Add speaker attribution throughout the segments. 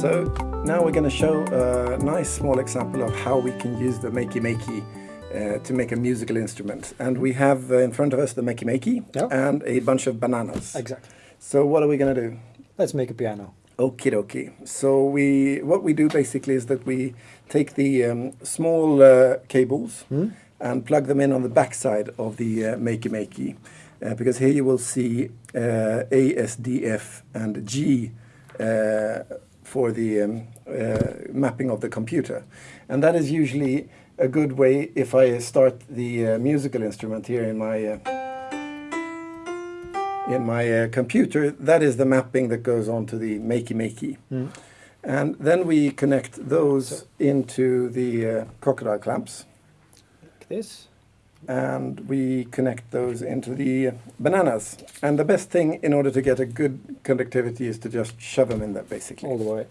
Speaker 1: So now we're going to show a nice small example of how we can use the Makey Makey uh, to make a musical instrument. And we have uh, in front of us the Makey Makey
Speaker 2: Yeah.
Speaker 1: and a bunch of bananas.
Speaker 2: Exactly.
Speaker 1: So what are we going to do?
Speaker 2: Let's make a piano.
Speaker 1: Okie dokie. So we, what we do basically is that we take the um, small uh, cables
Speaker 2: Hmm?
Speaker 1: and plug them in on the backside of the uh, Makey Makey. Uh, because here you will see uh, A, S, D, F and G uh, for the um, uh, mapping of the computer. And that is usually a good way if I start the uh, musical instrument here in my uh, in my uh, computer, that is the mapping that goes on to the Makey Makey.
Speaker 2: Mm.
Speaker 1: And then we connect those into the uh, crocodile clamps
Speaker 2: Like this.
Speaker 1: And we connect those into the bananas. And the best thing in order to get a good conductivity is to just shove them in there basically.
Speaker 2: All the way.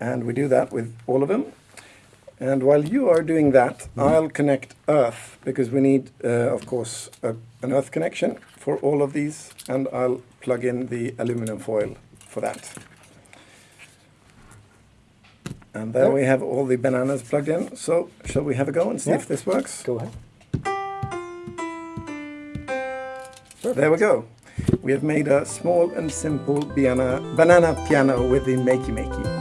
Speaker 1: And we do that with all of them. And while you are doing that, I'll connect earth because we need, uh, of course, a, an earth connection for all of these. And I'll plug in the aluminum foil for that. And there we have all the bananas plugged in. So shall we have a go and see
Speaker 2: Yeah.
Speaker 1: if this works?
Speaker 2: Go ahead.
Speaker 1: There we go. We have made a small and simple banana, banana piano with the Makey Makey.